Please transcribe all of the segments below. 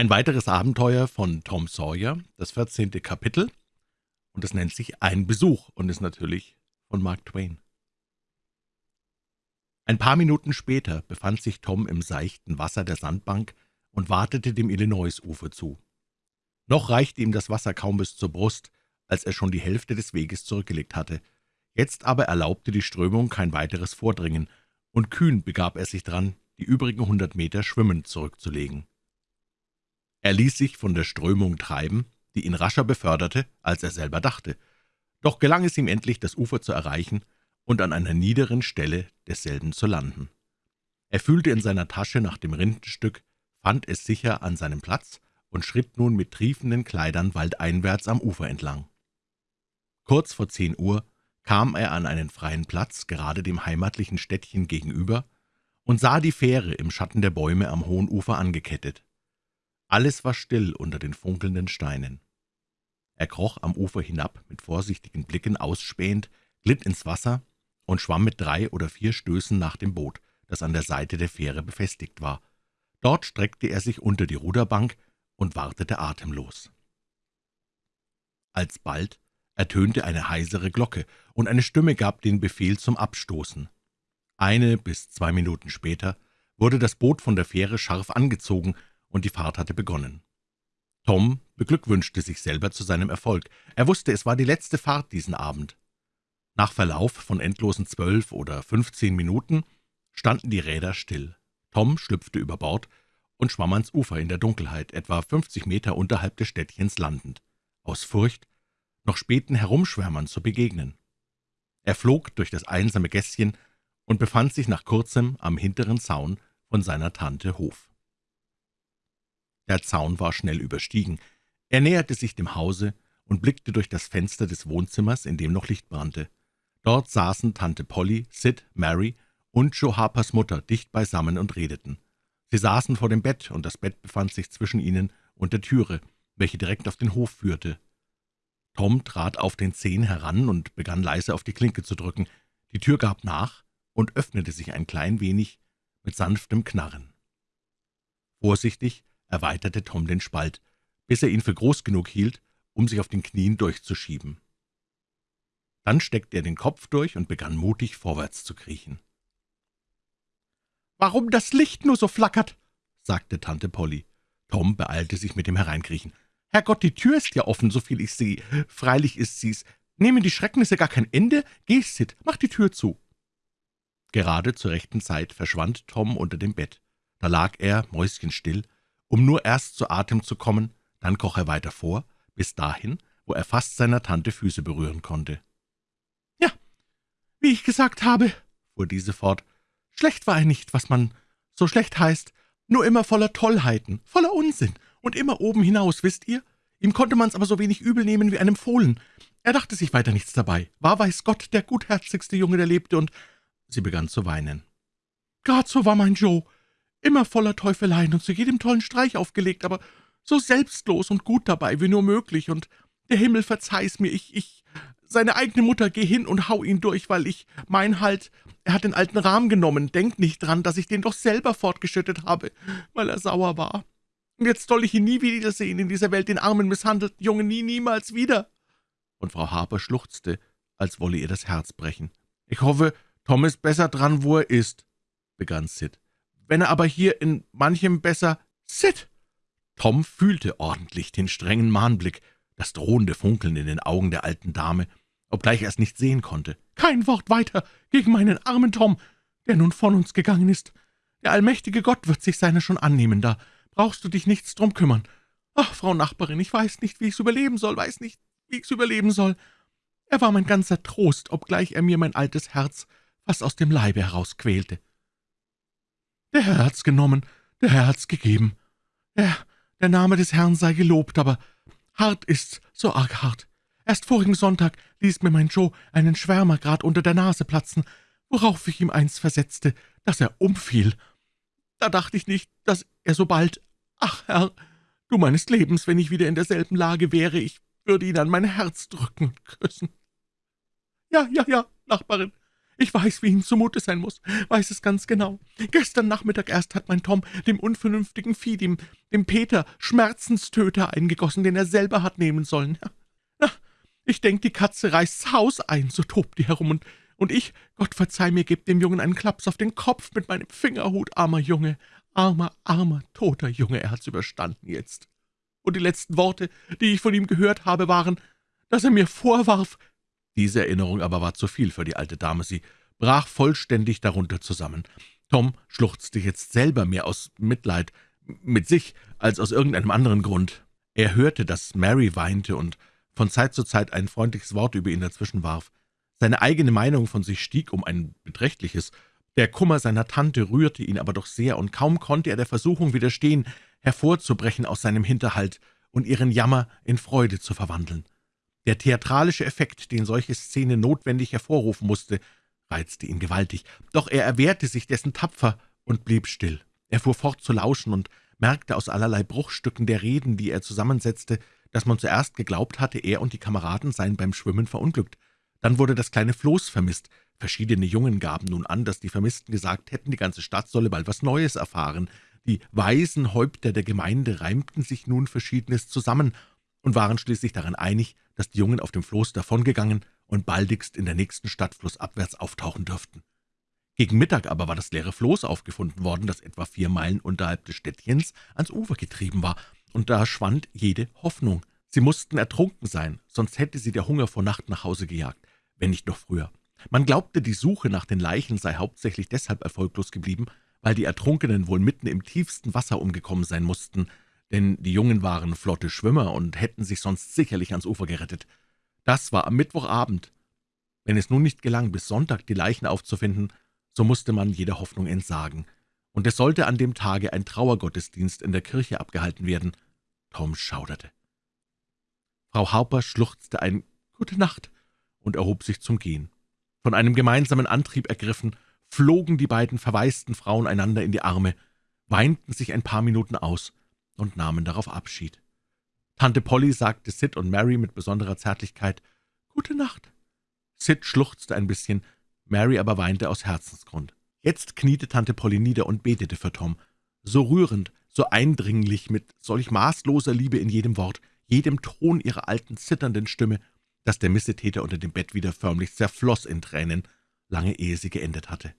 Ein weiteres Abenteuer von Tom Sawyer, das vierzehnte Kapitel, und es nennt sich »Ein Besuch« und ist natürlich von Mark Twain. Ein paar Minuten später befand sich Tom im seichten Wasser der Sandbank und wartete dem Illinois-Ufer zu. Noch reichte ihm das Wasser kaum bis zur Brust, als er schon die Hälfte des Weges zurückgelegt hatte. Jetzt aber erlaubte die Strömung kein weiteres Vordringen, und kühn begab er sich dran, die übrigen hundert Meter schwimmend zurückzulegen. Er ließ sich von der Strömung treiben, die ihn rascher beförderte, als er selber dachte. Doch gelang es ihm endlich, das Ufer zu erreichen und an einer niederen Stelle desselben zu landen. Er fühlte in seiner Tasche nach dem Rindenstück, fand es sicher an seinem Platz und schritt nun mit triefenden Kleidern waldeinwärts am Ufer entlang. Kurz vor zehn Uhr kam er an einen freien Platz, gerade dem heimatlichen Städtchen gegenüber, und sah die Fähre im Schatten der Bäume am hohen Ufer angekettet. Alles war still unter den funkelnden Steinen. Er kroch am Ufer hinab, mit vorsichtigen Blicken ausspähend, glitt ins Wasser und schwamm mit drei oder vier Stößen nach dem Boot, das an der Seite der Fähre befestigt war. Dort streckte er sich unter die Ruderbank und wartete atemlos. Alsbald ertönte eine heisere Glocke, und eine Stimme gab den Befehl zum Abstoßen. Eine bis zwei Minuten später wurde das Boot von der Fähre scharf angezogen, und die Fahrt hatte begonnen. Tom beglückwünschte sich selber zu seinem Erfolg. Er wusste, es war die letzte Fahrt diesen Abend. Nach Verlauf von endlosen zwölf oder fünfzehn Minuten standen die Räder still. Tom schlüpfte über Bord und schwamm ans Ufer in der Dunkelheit, etwa fünfzig Meter unterhalb des Städtchens landend, aus Furcht, noch späten Herumschwärmern zu begegnen. Er flog durch das einsame Gässchen und befand sich nach kurzem am hinteren Zaun von seiner Tante Hof. Der Zaun war schnell überstiegen. Er näherte sich dem Hause und blickte durch das Fenster des Wohnzimmers, in dem noch Licht brannte. Dort saßen Tante Polly, Sid, Mary und Joe Harpers Mutter dicht beisammen und redeten. Sie saßen vor dem Bett, und das Bett befand sich zwischen ihnen und der Türe, welche direkt auf den Hof führte. Tom trat auf den Zehen heran und begann leise auf die Klinke zu drücken. Die Tür gab nach und öffnete sich ein klein wenig mit sanftem Knarren. Vorsichtig erweiterte Tom den Spalt, bis er ihn für groß genug hielt, um sich auf den Knien durchzuschieben. Dann steckte er den Kopf durch und begann mutig vorwärts zu kriechen. »Warum das Licht nur so flackert?« sagte Tante Polly. Tom beeilte sich mit dem Hereinkriechen. »Herrgott, die Tür ist ja offen, soviel ich sehe. Freilich ist sie's. Nehmen die Schrecknisse gar kein Ende? Geh, Sid, mach die Tür zu.« Gerade zur rechten Zeit verschwand Tom unter dem Bett. Da lag er, mäuschenstill, um nur erst zu Atem zu kommen, dann kroch er weiter vor, bis dahin, wo er fast seiner Tante Füße berühren konnte. »Ja, wie ich gesagt habe«, fuhr diese fort, »schlecht war er nicht, was man so schlecht heißt, nur immer voller Tollheiten, voller Unsinn und immer oben hinaus, wisst ihr? Ihm konnte man's aber so wenig übel nehmen wie einem Fohlen. Er dachte sich weiter nichts dabei. War, weiß Gott, der gutherzigste Junge, der lebte, und sie begann zu weinen. »Grad so war mein Joe immer voller Teufeleien und zu jedem tollen Streich aufgelegt, aber so selbstlos und gut dabei wie nur möglich, und der Himmel verzeih's mir, ich, ich, seine eigene Mutter, geh hin und hau ihn durch, weil ich mein halt, er hat den alten Rahmen genommen, denk nicht dran, dass ich den doch selber fortgeschüttet habe, weil er sauer war. Und jetzt soll ich ihn nie wiedersehen, in dieser Welt den armen, misshandelten Jungen, nie, niemals wieder.« Und Frau Harper schluchzte, als wolle ihr das Herz brechen. »Ich hoffe, Tom ist besser dran, wo er ist«, begann Sid. Wenn er aber hier in manchem besser »Sid!« Tom fühlte ordentlich den strengen Mahnblick, das drohende Funkeln in den Augen der alten Dame, obgleich er es nicht sehen konnte. »Kein Wort weiter gegen meinen armen Tom, der nun von uns gegangen ist. Der allmächtige Gott wird sich seiner schon annehmen, da brauchst du dich nichts drum kümmern. Ach, Frau Nachbarin, ich weiß nicht, wie ich's überleben soll, weiß nicht, wie ich's überleben soll. Er war mein ganzer Trost, obgleich er mir mein altes Herz fast aus dem Leibe herausquälte. Der Herr hat's genommen, der Herr hat's gegeben. Ja, der Name des Herrn sei gelobt, aber hart ist's, so arg hart. Erst vorigen Sonntag ließ mir mein Joe einen Schwärmer grad unter der Nase platzen, worauf ich ihm eins versetzte, dass er umfiel. Da dachte ich nicht, dass er so bald... Ach, Herr, du meines Lebens, wenn ich wieder in derselben Lage wäre, ich würde ihn an mein Herz drücken und küssen. Ja, ja, ja, Nachbarin, Ich weiß, wie ihm zumute sein muss, weiß es ganz genau. Gestern Nachmittag erst hat mein Tom dem unvernünftigen Vieh, dem, dem Peter, Schmerzenstöter eingegossen, den er selber hat nehmen sollen. Na, ich denk, die Katze reißt's Haus ein, so tobt die herum, und, und ich, Gott verzeih mir, geb dem Jungen einen Klaps auf den Kopf mit meinem Fingerhut, armer Junge, armer, armer, toter Junge, er hat's überstanden jetzt. Und die letzten Worte, die ich von ihm gehört habe, waren, dass er mir vorwarf, diese Erinnerung aber war zu viel für die alte Dame. Sie brach vollständig darunter zusammen. Tom schluchzte jetzt selber mehr aus Mitleid mit sich als aus irgendeinem anderen Grund. Er hörte, dass Mary weinte und von Zeit zu Zeit ein freundliches Wort über ihn dazwischen warf. Seine eigene Meinung von sich stieg um ein beträchtliches. Der Kummer seiner Tante rührte ihn aber doch sehr, und kaum konnte er der Versuchung widerstehen, hervorzubrechen aus seinem Hinterhalt und ihren Jammer in Freude zu verwandeln. Der theatralische Effekt, den solche Szene notwendig hervorrufen musste, reizte ihn gewaltig, doch er erwehrte sich dessen tapfer und blieb still. Er fuhr fort zu lauschen und merkte aus allerlei Bruchstücken der Reden, die er zusammensetzte, dass man zuerst geglaubt hatte, er und die Kameraden seien beim Schwimmen verunglückt. Dann wurde das kleine Floß vermisst. Verschiedene Jungen gaben nun an, dass die Vermissten gesagt hätten, die ganze Stadt solle bald was Neues erfahren. Die weisen Häupter der Gemeinde reimten sich nun Verschiedenes zusammen und waren schließlich daran einig, dass die Jungen auf dem Floß davongegangen und baldigst in der nächsten Stadt flussabwärts auftauchen dürften. Gegen Mittag aber war das leere Floß aufgefunden worden, das etwa vier Meilen unterhalb des Städtchens ans Ufer getrieben war, und da schwand jede Hoffnung. Sie mussten ertrunken sein, sonst hätte sie der Hunger vor Nacht nach Hause gejagt, wenn nicht noch früher. Man glaubte, die Suche nach den Leichen sei hauptsächlich deshalb erfolglos geblieben, weil die Ertrunkenen wohl mitten im tiefsten Wasser umgekommen sein mussten, denn die Jungen waren flotte Schwimmer und hätten sich sonst sicherlich ans Ufer gerettet. Das war am Mittwochabend. Wenn es nun nicht gelang, bis Sonntag die Leichen aufzufinden, so musste man jeder Hoffnung entsagen, und es sollte an dem Tage ein Trauergottesdienst in der Kirche abgehalten werden. Tom schauderte. Frau Harper schluchzte ein »Gute Nacht« und erhob sich zum Gehen. Von einem gemeinsamen Antrieb ergriffen, flogen die beiden verwaisten Frauen einander in die Arme, weinten sich ein paar Minuten aus und nahmen darauf Abschied. Tante Polly sagte Sid und Mary mit besonderer Zärtlichkeit »Gute Nacht«. Sid schluchzte ein bisschen, Mary aber weinte aus Herzensgrund. Jetzt kniete Tante Polly nieder und betete für Tom. So rührend, so eindringlich, mit solch maßloser Liebe in jedem Wort, jedem Ton ihrer alten, zitternden Stimme, dass der Missetäter unter dem Bett wieder förmlich zerfloß in Tränen, lange ehe sie geendet hatte.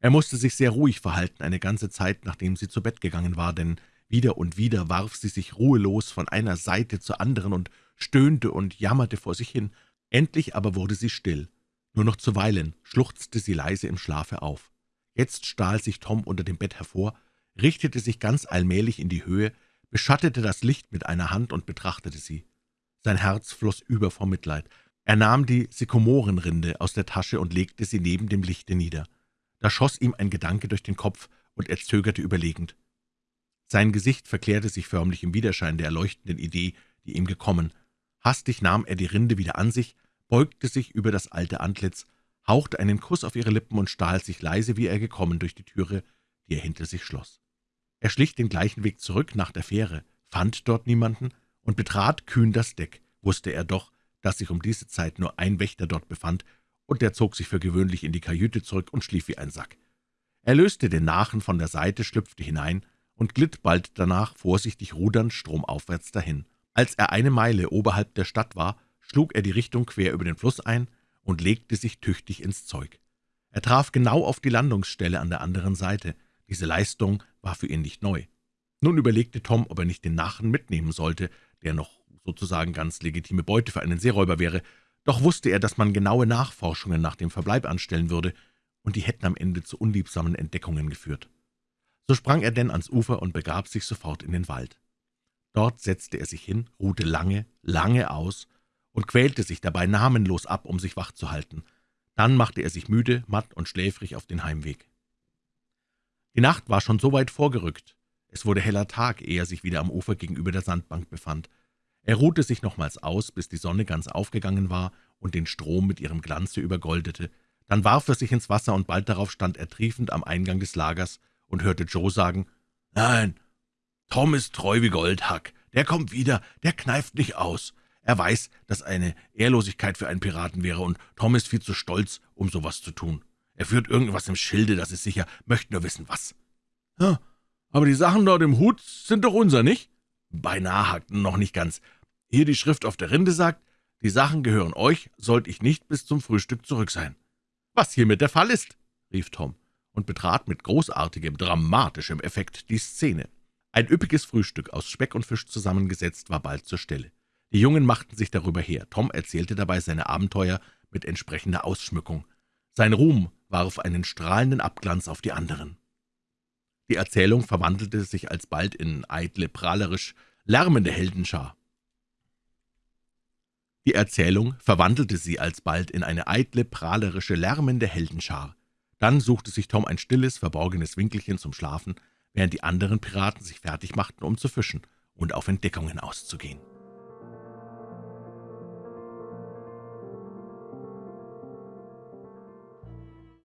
Er musste sich sehr ruhig verhalten, eine ganze Zeit, nachdem sie zu Bett gegangen war, denn wieder und wieder warf sie sich ruhelos von einer Seite zur anderen und stöhnte und jammerte vor sich hin. Endlich aber wurde sie still. Nur noch zuweilen schluchzte sie leise im Schlafe auf. Jetzt stahl sich Tom unter dem Bett hervor, richtete sich ganz allmählich in die Höhe, beschattete das Licht mit einer Hand und betrachtete sie. Sein Herz floss über vor Mitleid. Er nahm die Sykomorenrinde aus der Tasche und legte sie neben dem Lichte nieder. Da schoss ihm ein Gedanke durch den Kopf, und er zögerte überlegend. Sein Gesicht verklärte sich förmlich im Widerschein der erleuchtenden Idee, die ihm gekommen. Hastig nahm er die Rinde wieder an sich, beugte sich über das alte Antlitz, hauchte einen Kuss auf ihre Lippen und stahl sich leise, wie er gekommen, durch die Türe, die er hinter sich schloss. Er schlich den gleichen Weg zurück nach der Fähre, fand dort niemanden und betrat kühn das Deck, wusste er doch, dass sich um diese Zeit nur ein Wächter dort befand, und der zog sich für gewöhnlich in die Kajüte zurück und schlief wie ein Sack. Er löste den Nachen von der Seite, schlüpfte hinein und glitt bald danach vorsichtig rudernd stromaufwärts dahin. Als er eine Meile oberhalb der Stadt war, schlug er die Richtung quer über den Fluss ein und legte sich tüchtig ins Zeug. Er traf genau auf die Landungsstelle an der anderen Seite. Diese Leistung war für ihn nicht neu. Nun überlegte Tom, ob er nicht den Nachen mitnehmen sollte, der noch sozusagen ganz legitime Beute für einen Seeräuber wäre, doch wusste er, dass man genaue Nachforschungen nach dem Verbleib anstellen würde, und die hätten am Ende zu unliebsamen Entdeckungen geführt. So sprang er denn ans Ufer und begab sich sofort in den Wald. Dort setzte er sich hin, ruhte lange, lange aus und quälte sich dabei namenlos ab, um sich wach zu halten. Dann machte er sich müde, matt und schläfrig auf den Heimweg. Die Nacht war schon so weit vorgerückt. Es wurde heller Tag, ehe er sich wieder am Ufer gegenüber der Sandbank befand. Er ruhte sich nochmals aus, bis die Sonne ganz aufgegangen war und den Strom mit ihrem Glanze übergoldete. Dann warf er sich ins Wasser, und bald darauf stand er triefend am Eingang des Lagers und hörte Joe sagen, »Nein, Tom ist treu wie Goldhack. Der kommt wieder, der kneift nicht aus. Er weiß, dass eine Ehrlosigkeit für einen Piraten wäre, und Tom ist viel zu stolz, um sowas zu tun. Er führt irgendwas im Schilde, das ist sicher, möchte nur wissen, was. Ja, aber die Sachen dort im Hut sind doch unser, nicht? Beinahe hackten noch nicht ganz. Hier die Schrift auf der Rinde sagt, die Sachen gehören euch, sollte ich nicht bis zum Frühstück zurück sein. Was hiermit der Fall ist, rief Tom und betrat mit großartigem, dramatischem Effekt die Szene. Ein üppiges Frühstück aus Speck und Fisch zusammengesetzt war bald zur Stelle. Die Jungen machten sich darüber her. Tom erzählte dabei seine Abenteuer mit entsprechender Ausschmückung. Sein Ruhm warf einen strahlenden Abglanz auf die anderen. Die Erzählung verwandelte sich alsbald in eitle, prahlerisch, lärmende Heldenschar. Die Erzählung verwandelte sie alsbald in eine eitle, prahlerische, lärmende Heldenschar. Dann suchte sich Tom ein stilles, verborgenes Winkelchen zum Schlafen, während die anderen Piraten sich fertig machten, um zu fischen und auf Entdeckungen auszugehen.